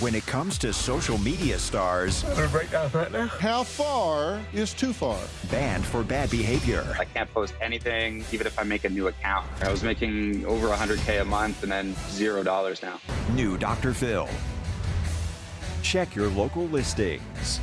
When it comes to social media stars, How far is too far? banned for bad behavior. I can't post anything, even if I make a new account. I was making over 100K a month and then zero dollars now. New Dr. Phil. Check your local listings.